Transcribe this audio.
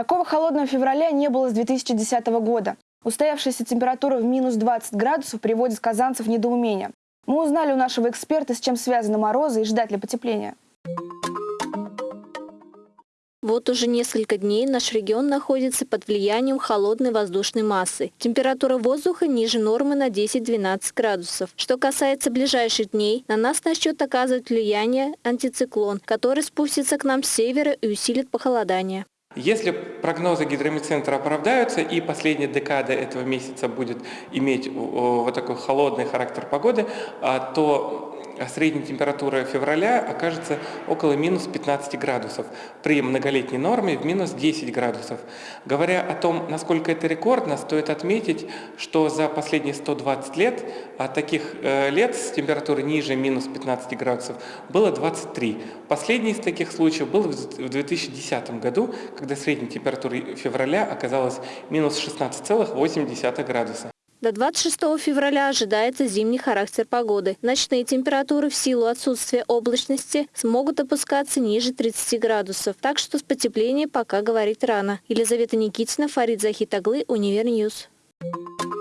Такого холодного февраля не было с 2010 года. Устоявшаяся температура в минус 20 градусов приводит казанцев в недоумение. Мы узнали у нашего эксперта, с чем связаны морозы и ждать ли потепления. Вот уже несколько дней наш регион находится под влиянием холодной воздушной массы. Температура воздуха ниже нормы на 10-12 градусов. Что касается ближайших дней, на нас начнет оказывать влияние антициклон, который спустится к нам с севера и усилит похолодание. Если прогнозы гидромедцентра оправдаются и последняя декада этого месяца будет иметь вот такой холодный характер погоды, а, то а средняя температура февраля окажется около минус 15 градусов, при многолетней норме в минус 10 градусов. Говоря о том, насколько это рекордно, стоит отметить, что за последние 120 лет а таких э, лет с температурой ниже минус 15 градусов было 23. Последний из таких случаев был в 2010 году, когда средняя температура февраля оказалась минус 16,8 градуса. До 26 февраля ожидается зимний характер погоды. Ночные температуры в силу отсутствия облачности смогут опускаться ниже 30 градусов, так что с потеплением пока говорить рано. Елизавета Никитина, Фарид Захитаглы, Univer News. Thank you.